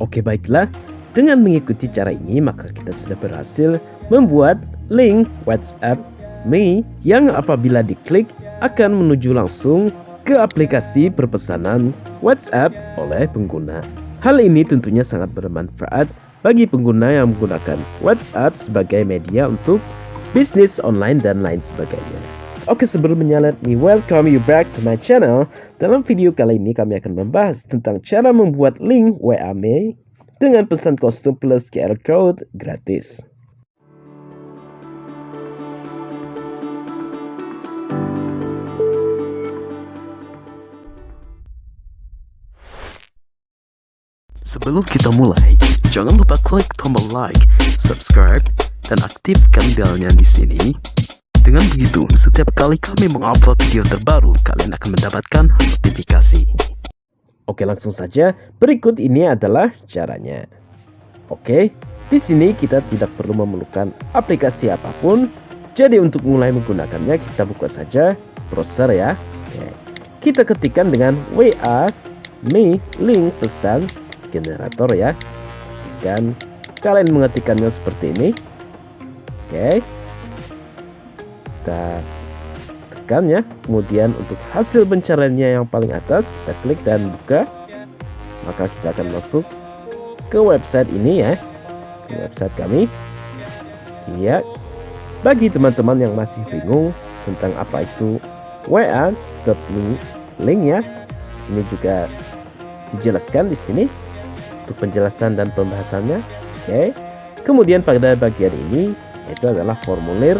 Oke baiklah, dengan mengikuti cara ini maka kita sudah berhasil membuat link WhatsApp Me yang apabila diklik akan menuju langsung ke aplikasi perpesanan WhatsApp oleh pengguna. Hal ini tentunya sangat bermanfaat bagi pengguna yang menggunakan WhatsApp sebagai media untuk bisnis online dan lain sebagainya. Oke sebelum menyala me welcome you back to my channel. Dalam video kali ini kami akan membahas tentang cara membuat link WA Me dengan pesan kostum plus QR code gratis. Sebelum kita mulai, jangan lupa klik tombol like, subscribe, dan aktifkan belnya di sini. Dengan begitu, setiap kali kami mengupload video terbaru, kalian akan mendapatkan notifikasi. Oke, langsung saja. Berikut ini adalah caranya. Oke, di sini kita tidak perlu memerlukan aplikasi apa pun. Jadi untuk mulai menggunakannya, kita buka saja browser ya. Oke. Kita ketikkan dengan WA me link pesan generator ya pastikan kalian mengetikkannya seperti ini oke kita tekan ya. Kemudian untuk hasil pencariannya yang paling atas kita klik dan buka. Maka kita akan masuk ke website ini ya. Ke website kami. Iya. Bagi teman-teman yang masih bingung tentang apa itu wa.link link ya. Sini juga dijelaskan di sini untuk penjelasan dan pembahasannya. Oke. Kemudian pada bagian ini itu adalah formulir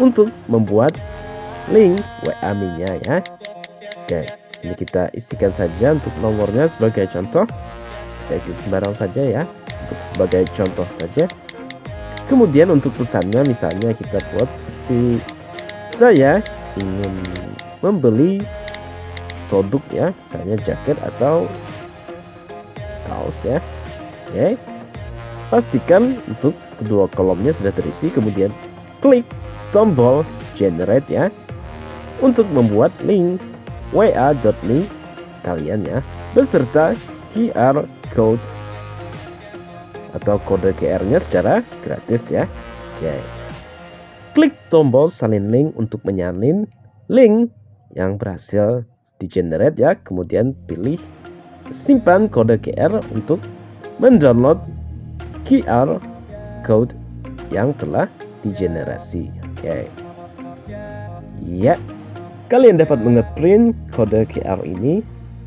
untuk membuat link WA nya ya. Oke, sini kita isikan saja untuk nomornya sebagai contoh. Kita isi sembarang saja ya, untuk sebagai contoh saja. Kemudian untuk pesannya misalnya kita buat seperti saya ingin membeli produk ya, misalnya jaket atau kaos ya oke pastikan untuk kedua kolomnya sudah terisi kemudian klik tombol generate ya. Untuk membuat link wa.link kalian ya. Beserta QR code atau kode QR nya secara gratis ya. Oke. Klik tombol salin link untuk menyalin link yang berhasil di generate ya. Kemudian pilih simpan kode QR untuk mendownload QR code yang telah digenerasi. Oke. Ya. Kalian dapat mengeprint kode QR ini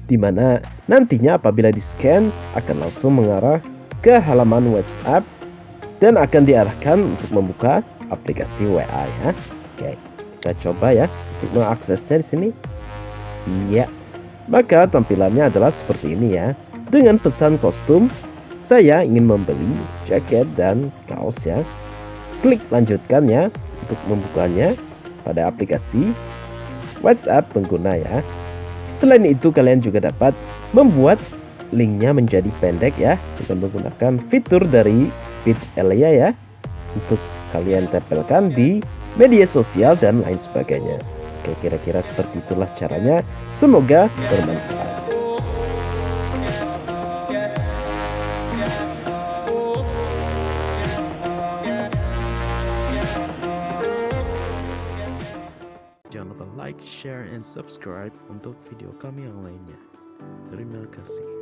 di mana nantinya apabila di-scan akan langsung mengarah ke halaman WhatsApp dan akan diarahkan untuk membuka aplikasi WA ya. Oke, kita coba ya untuk mengaksesnya di sini. Iya. Maka tampilannya adalah seperti ini ya. Dengan pesan kostum, saya ingin membeli jaket dan kaos ya. Klik lanjutkan ya untuk membukanya pada aplikasi WhatsApp pengguna ya. Selain itu kalian juga dapat membuat linknya menjadi pendek ya dengan menggunakan fitur dari Elia ya untuk kalian tempelkan di media sosial dan lain sebagainya. Oke, kira-kira seperti itulah caranya. Semoga bermanfaat. Like, share, and subscribe untuk video kami yang lainnya. Terima kasih.